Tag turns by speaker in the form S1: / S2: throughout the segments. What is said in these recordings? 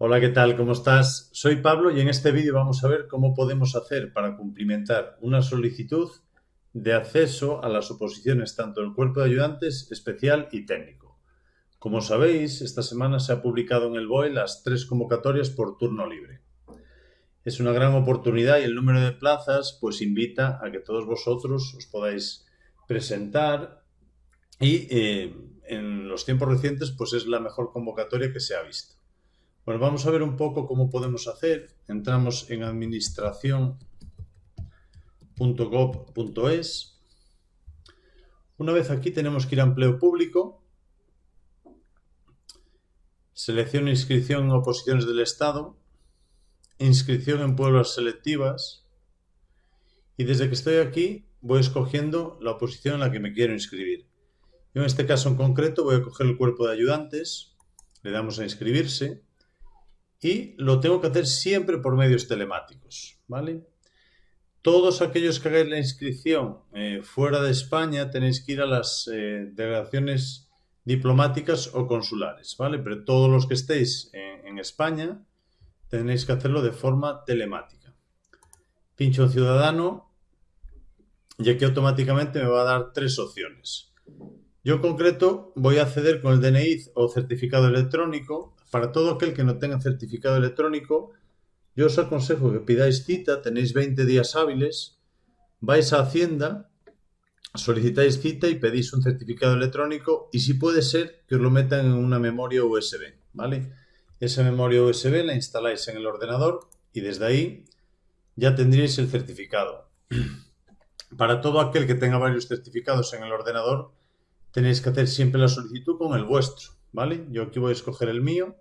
S1: Hola, ¿qué tal? ¿Cómo estás? Soy Pablo y en este vídeo vamos a ver cómo podemos hacer para cumplimentar una solicitud de acceso a las oposiciones tanto del cuerpo de ayudantes especial y técnico. Como sabéis, esta semana se ha publicado en el BOE las tres convocatorias por turno libre. Es una gran oportunidad y el número de plazas pues invita a que todos vosotros os podáis presentar y eh, en los tiempos recientes pues es la mejor convocatoria que se ha visto. Bueno, vamos a ver un poco cómo podemos hacer. Entramos en administración.gov.es. Una vez aquí tenemos que ir a empleo público. Selección inscripción en oposiciones del Estado. Inscripción en pruebas selectivas. Y desde que estoy aquí voy escogiendo la oposición en la que me quiero inscribir. Yo en este caso en concreto voy a coger el cuerpo de ayudantes. Le damos a inscribirse y lo tengo que hacer siempre por medios telemáticos, ¿vale? Todos aquellos que hagáis la inscripción eh, fuera de España tenéis que ir a las eh, delegaciones diplomáticas o consulares, ¿vale? Pero todos los que estéis en, España tenéis que hacerlo de forma telemática. Pincho Ciudadano y aquí automáticamente me va a dar tres opciones. Yo en concreto voy a acceder con el DNI o certificado electrónico para todo aquel que no tenga certificado electrónico, yo os aconsejo que pidáis cita, tenéis 20 días hábiles, vais a Hacienda, solicitáis cita y pedís un certificado electrónico y si puede ser que os lo metan en una memoria USB, ¿vale? Esa memoria USB la instaláis en el ordenador y desde ahí ya tendríais el certificado. Para todo aquel que tenga varios certificados en el ordenador, tenéis que hacer siempre la solicitud con el vuestro. ¿vale? Yo aquí voy a escoger el mío,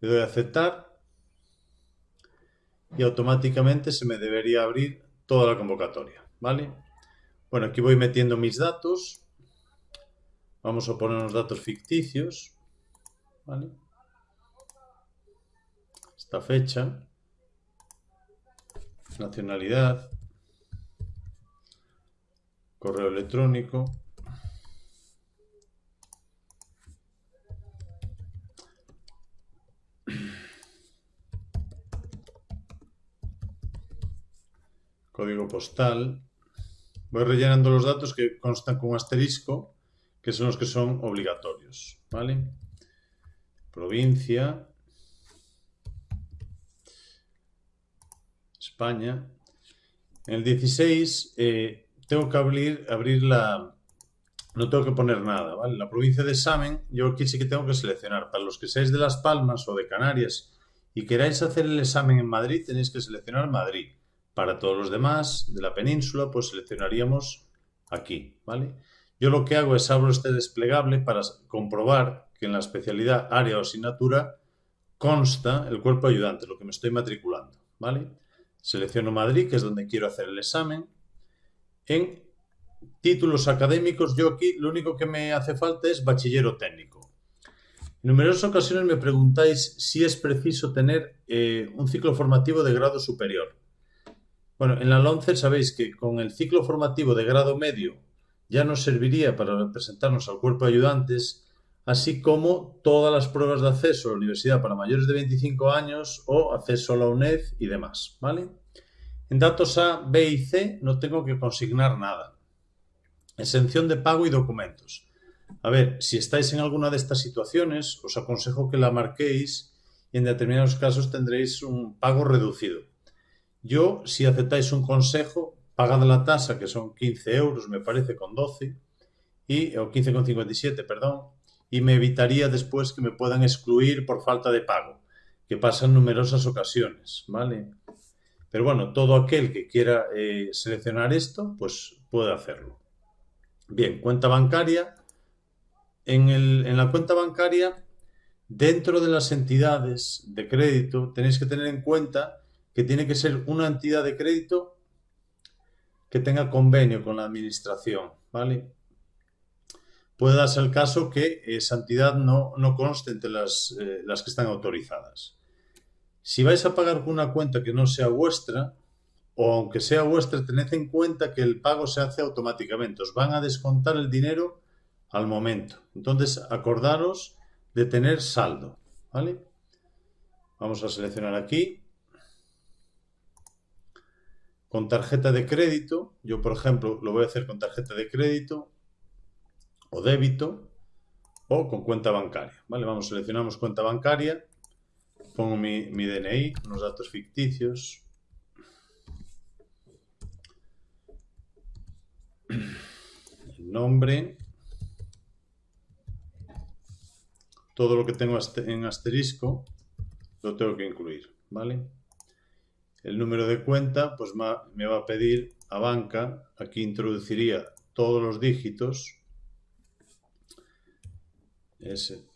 S1: le doy a aceptar y automáticamente se me debería abrir toda la convocatoria, ¿vale? Bueno, aquí voy metiendo mis datos, vamos a poner unos datos ficticios, ¿vale? Esta fecha, nacionalidad, correo electrónico, código postal. Voy rellenando los datos que constan con asterisco, que son los que son obligatorios. ¿vale? Provincia. España. En el 16 eh, tengo que abrir, abrir la... No tengo que poner nada, ¿vale? La provincia de examen, yo aquí sí que tengo que seleccionar. Para los que seáis de Las Palmas o de Canarias y queráis hacer el examen en Madrid, tenéis que seleccionar Madrid. Para todos los demás de la península, pues seleccionaríamos aquí, ¿vale? Yo lo que hago es abro este desplegable para comprobar que en la especialidad área o asignatura consta el cuerpo ayudante, lo que me estoy matriculando, ¿vale? Selecciono Madrid, que es donde quiero hacer el examen. En títulos académicos, yo aquí lo único que me hace falta es bachillero técnico. En numerosas ocasiones me preguntáis si es preciso tener eh, un ciclo formativo de grado superior. Bueno, en la LONCE sabéis que con el ciclo formativo de grado medio ya nos serviría para representarnos al cuerpo de ayudantes, así como todas las pruebas de acceso a la universidad para mayores de 25 años o acceso a la UNED y demás, ¿vale? En datos A, B y C no tengo que consignar nada. Exención de pago y documentos. A ver, si estáis en alguna de estas situaciones, os aconsejo que la marquéis y en determinados casos tendréis un pago reducido. Yo, si aceptáis un consejo, pagad la tasa, que son 15 euros, me parece, con 12, y, o 15,57, perdón, y me evitaría después que me puedan excluir por falta de pago, que pasa en numerosas ocasiones, ¿vale? Pero bueno, todo aquel que quiera eh, seleccionar esto, pues puede hacerlo. Bien, cuenta bancaria. En, en la cuenta bancaria, dentro de las entidades de crédito, tenéis que tener en cuenta que tiene que ser una entidad de crédito que tenga convenio con la administración, ¿vale? Puede darse el caso que esa entidad no, no conste entre las, eh, las que están autorizadas. Si vais a pagar con una cuenta que no sea vuestra, o aunque sea vuestra, tened en cuenta que el pago se hace automáticamente. Os van a descontar el dinero al momento. Entonces, acordaros de tener saldo, ¿vale? Vamos a seleccionar aquí. Con tarjeta de crédito, yo por ejemplo lo voy a hacer con tarjeta de crédito o débito o con cuenta bancaria. ¿vale? Vamos, seleccionamos cuenta bancaria, pongo mi, mi DNI, unos datos ficticios. Nombre. Todo lo que tengo en asterisco lo tengo que incluir, ¿vale? El número de cuenta, pues me va a pedir a banca, aquí introduciría todos los dígitos, ese.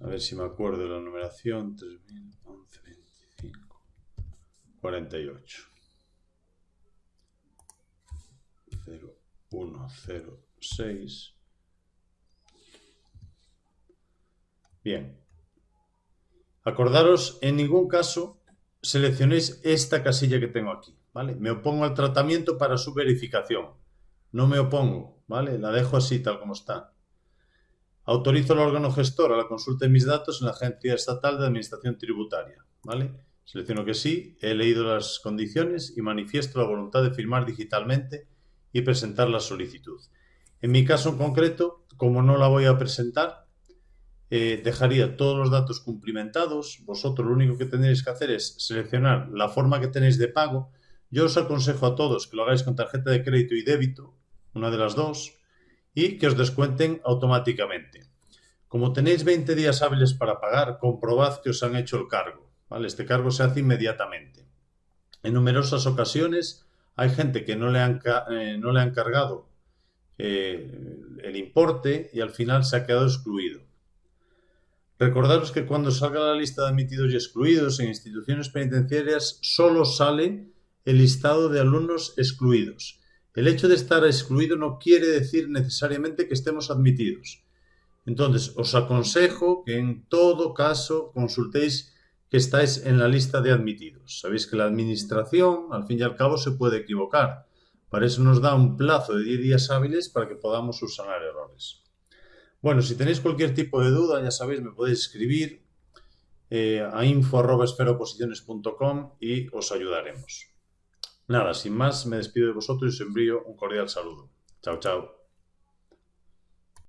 S1: A ver si me acuerdo de la numeración. 3011, 25, 48. 0, 1, 0, 6. Bien. Acordaros, en ningún caso seleccionéis esta casilla que tengo aquí, ¿vale? Me opongo al tratamiento para su verificación. No me opongo, ¿vale? La dejo así, tal como está. Autorizo al órgano gestor a la consulta de mis datos en la Agencia Estatal de Administración Tributaria, ¿vale? Selecciono que sí, he leído las condiciones y manifiesto la voluntad de firmar digitalmente y presentar la solicitud. En mi caso en concreto, como no la voy a presentar, eh, dejaría todos los datos cumplimentados. Vosotros lo único que tendréis que hacer es seleccionar la forma que tenéis de pago. Yo os aconsejo a todos que lo hagáis con tarjeta de crédito y débito, una de las dos, y que os descuenten automáticamente. Como tenéis 20 días hábiles para pagar, comprobad que os han hecho el cargo. Este cargo se hace inmediatamente. En numerosas ocasiones hay gente que no le han, eh, no le han cargado eh, el importe y al final se ha quedado excluido. Recordaros que cuando salga la lista de admitidos y excluidos en instituciones penitenciarias solo sale el listado de alumnos excluidos. El hecho de estar excluido no quiere decir necesariamente que estemos admitidos. Entonces, os aconsejo que en todo caso consultéis que estáis en la lista de admitidos. Sabéis que la administración, al fin y al cabo, se puede equivocar. Para eso nos da un plazo de 10 días hábiles para que podamos subsanar errores. Bueno, si tenéis cualquier tipo de duda, ya sabéis, me podéis escribir eh, a info.esferoposiciones.com y os ayudaremos. Nada, sin más, me despido de vosotros y os envío un cordial saludo. Chao, chao.